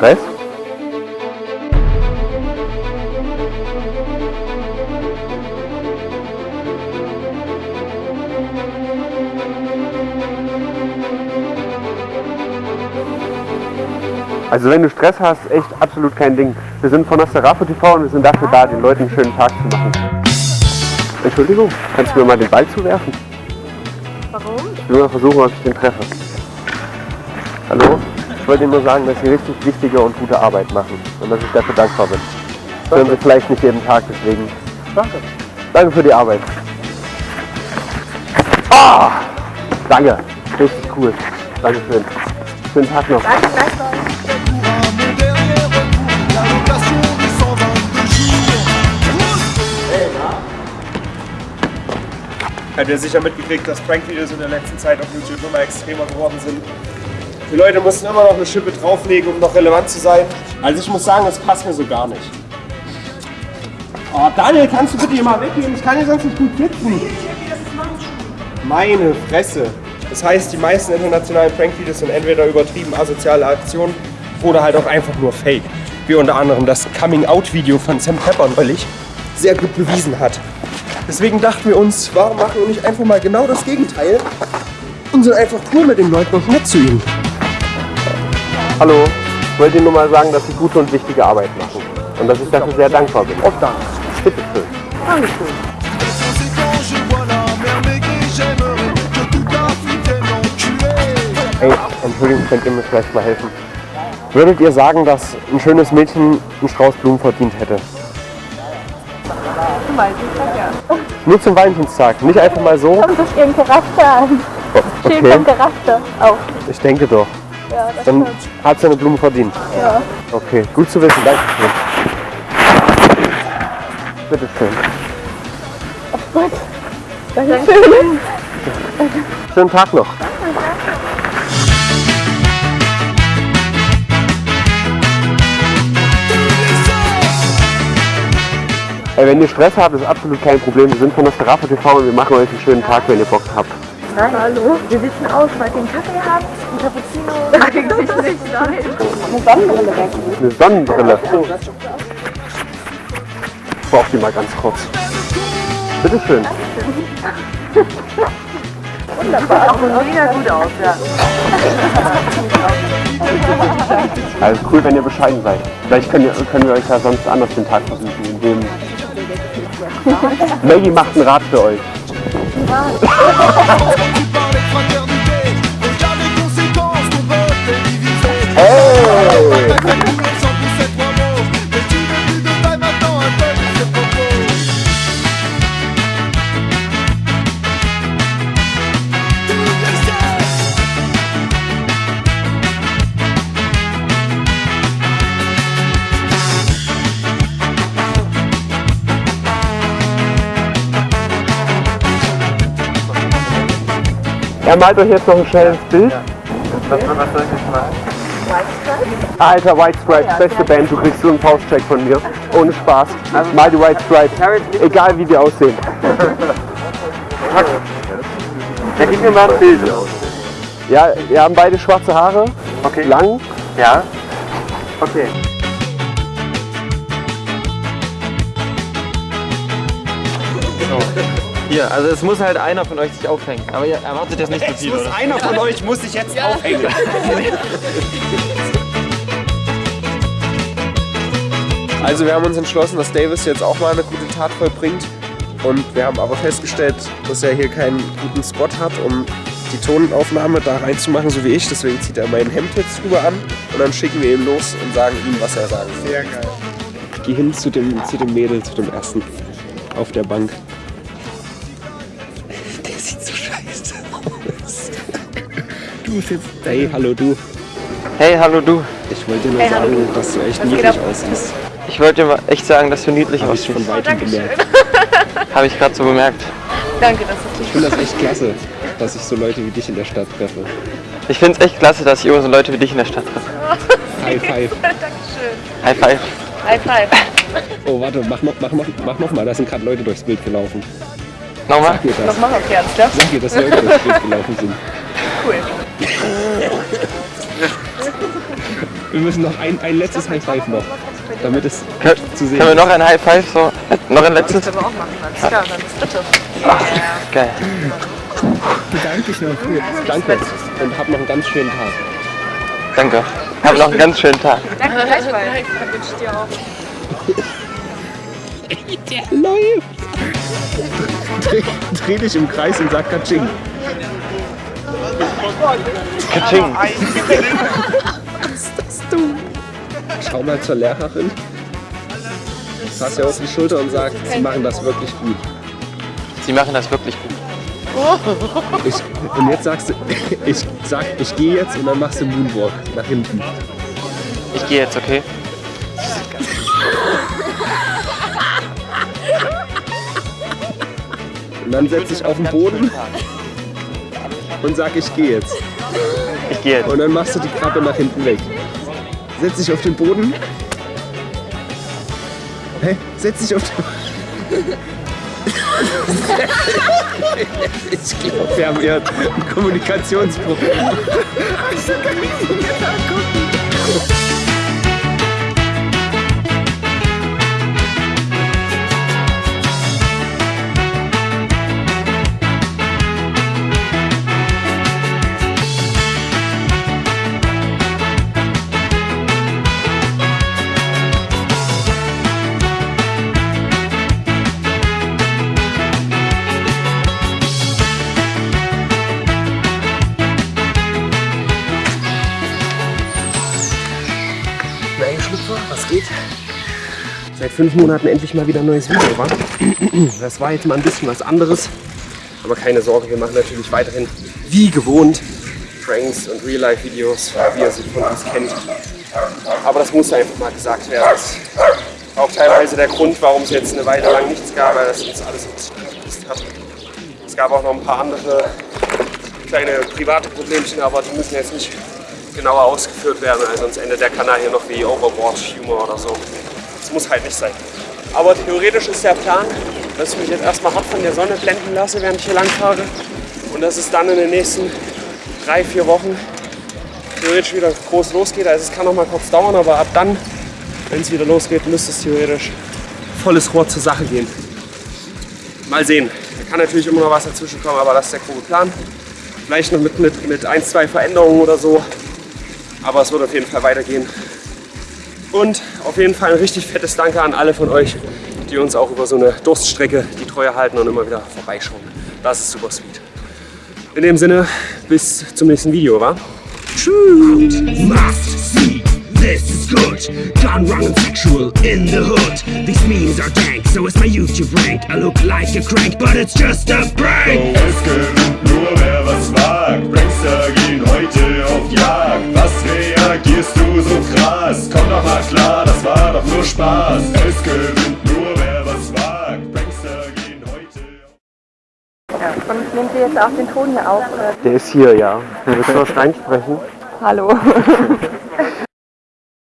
Stress? Also wenn du Stress hast, echt absolut kein Ding. Wir sind von Nosterapo TV und wir sind dafür da, den Leuten einen schönen Tag zu machen. Entschuldigung, kannst du mir mal den Ball zuwerfen? Warum? Ich will mal versuchen, ob ich den treffe. Hallo? Ich wollte Ihnen nur sagen, dass Sie richtig wichtige und gute Arbeit machen und dass ich dafür dankbar bin. Das hören Sie vielleicht nicht jeden Tag, deswegen Danke. danke für die Arbeit. Ah! Danke, richtig cool. Dankeschön. Schönen Tag noch. Danke, gleichfalls. Mon dernier recours, la location des 122 jours. Habt ihr sicher mitgekriegt, dass Prank-Videos in der letzten Zeit auf YouTube immer extremer geworden sind. Die Leute müssen immer noch eine Schippe drauflegen, um noch relevant zu sein. Also ich muss sagen, das passt mir so gar nicht. Oh, Daniel, kannst du bitte hier mal weggehen? Ich kann hier sonst nicht gut sitzen. Meine Fresse. Das heißt, die meisten internationalen Prank-Videos sind entweder übertrieben asoziale Aktionen oder halt auch einfach nur Fake. Wie unter anderem das Coming-Out-Video von Sam Pepper neulich sehr gut bewiesen hat. Deswegen dachten wir uns, warum machen wir nicht einfach mal genau das Gegenteil und sind einfach cool mit den Leuten und nett zu ihnen. Hallo, ich wollte Ihnen nur mal sagen, dass Sie gute und wichtige Arbeit machen und dass ich dafür sehr dankbar bin. Oft Dank. Bitte schön. Enculer. Ey, Entschuldigung, könnt ihr mir vielleicht mal helfen? Würdet ihr sagen, dass ein schönes Mädchen einen Strauß Blumen verdient hätte? Zum Valentinstag, ja. Nur zum Valentinstag, nicht einfach mal so? Kommt durch ihren Charakter an. Steht Okay, vom Charakter auf. ich denke doch. Ja, das Dann stimmt. hat sie eine Blume verdient. Ja. Okay, gut zu wissen, danke schön. Bitte schön. Gut. Dankeschön. Schönen Tag noch. Ey, wenn ihr Stress habt, ist absolut kein Problem. Wir sind von der Strafe TV und wir machen euch einen schönen Tag, wenn ihr Bock habt. Nein, hallo. Wir sitzen aus, weil ihr einen Kaffee habt, einen Cappuccino. Eigentlich nicht, nein. Eine Sonnenbrille weg. Eine Sonnenbrille. Ich brauche die mal ganz kurz. Bitte schön. Wunderbar. Auch mega gut aus, ja. Also cool, wenn ihr bescheiden seid. Vielleicht können, ihr, können wir euch ja sonst anders den Tag versuchen. Indem Maggie macht einen Rat für euch. Ha ha ha ha! Er malt euch jetzt noch ein schnelles Bild. Was, soll ich jetzt machen? Alter, White Stripes, beste Band, du kriegst so einen Faustcheck von mir. Ohne Spaß. Mal die White Stripes. Egal wie die aussehen. Ja, gib mir mal ein Bild. Ja, wir haben beide schwarze Haare. Okay. Lang. Ja? Okay. Hier, also es muss halt einer von euch sich aufhängen. Aber ihr erwartet jetzt nicht zu viel, oder? Einer von euch muss sich jetzt aufhängen. Also wir haben uns entschlossen, dass Davis jetzt auch mal eine gute Tat vollbringt. Und wir haben aber festgestellt, dass er hier keinen guten Spot hat, um die Tonaufnahme da reinzumachen, so wie ich. Deswegen zieht er mein Hemd jetzt drüber an und dann schicken wir ihn los und sagen ihm, was er sagen will. Sehr geil. Geh hin zu dem, zu dem Mädel, zu dem ersten auf der Bank. Du sitzt. Hey, hallo du. Hey, hallo du. Ich wollte dir nur Hey, sagen, dass du echt Was niedlich aussiehst. Ich wollte dir mal echt sagen, dass du niedlich Habe ich aussiehst. von weitem gemerkt. Habe ich gerade so bemerkt. Danke, dass du Ich finde das echt klasse, dass ich so Leute wie dich in der Stadt treffe. Ich finde es echt klasse, dass ich immer so Leute wie dich in der Stadt treffe. High five. Dankeschön. High five. High five. Oh, warte, mach noch, mach, mach, mach noch mal. Da sind gerade Leute durchs Bild gelaufen. Nochmal? Sag mir das. Nochmal, okay, alles klar. Sag mir, dass Leute durchs Bild gelaufen sind. Cool. Wir müssen noch ein, ein letztes High Five noch, damit es zu sehen Können wir noch ein High Five? So, noch ein letztes? Können wir auch machen. Alles klar, dann das dritte. Geil. Danke noch. Danke und hab noch einen ganz schönen Tag. Danke. Hab noch einen ganz schönen Tag. Danke, gleichfalls. Dann wünsche ich dir auch. Läuft! Dreh, dreh dich im Kreis und sag Katsching. Katsching. Schau mal zur Lehrerin. Fass ihr auf die Schulter und sag, sie machen das wirklich gut. Sie machen das wirklich gut. Ich, und jetzt sagst du, ich sag, ich gehe jetzt und dann machst du Moonwalk nach hinten. Ich gehe jetzt, okay? Und dann setz dich auf den Boden und sag, ich gehe jetzt. Ich gehe jetzt. Und dann machst du die Krabbe nach hinten weg. Setz dich auf den Boden. Hä? Setz dich auf den Ich glaube, wir haben hier ein Kommunikationsproblem. Nein, Seit fünf Monaten endlich mal wieder ein neues Video, wa? Das war jetzt mal ein bisschen was anderes. Aber keine Sorge, wir machen natürlich weiterhin wie gewohnt Pranks und Real-Life-Videos, wie ihr sie von uns kennt. Aber das muss einfach mal gesagt werden. Das ist auch teilweise der Grund, warum es jetzt eine Weile lang nichts gab, weil das uns alles vermisst hat. Es gab auch noch ein paar andere kleine private Problemchen, aber die müssen jetzt nicht genauer ausgeführt werden, weil sonst endet der Kanal hier noch wie Overwatch-Humor oder so. Muss halt nicht sein. Aber theoretisch ist der Plan, dass ich mich jetzt erstmal hart von der Sonne blenden lasse, während ich hier lang fahre. Und dass es dann in den nächsten drei, vier Wochen theoretisch wieder groß losgeht. Also es kann noch mal kurz dauern, aber ab dann, wenn es wieder losgeht, müsste es theoretisch volles Rohr zur Sache gehen. Mal sehen. Da kann natürlich immer noch was dazwischen kommen, aber das ist der grobe Plan. Vielleicht noch mit, mit, mit ein, zwei Veränderungen oder so. Aber es wird auf jeden Fall weitergehen. Und auf jeden Fall ein richtig fettes Danke an alle von euch, die uns auch über so eine Durststrecke die Treue halten und immer wieder vorbeischauen. Das ist super sweet. In dem Sinne, bis zum nächsten Video, wa? see this is good. Gone wrong and sexual in the hood. These memes are dank, so it's my YouTube rank. I look like a crank, but it's just a prank. Es nur wer was wagt. Prankster gehen heute auf Jagd. Reagierst du so krass? Komm doch mal klar, das war doch nur Spaß. Es gewinnt nur wer was wagt. Prankster gehen heute auf Ja. Und nehmt ihr jetzt auch den Ton hier auf? Oder? Der ist hier, ja. Willst du was reinsprechen? Hallo.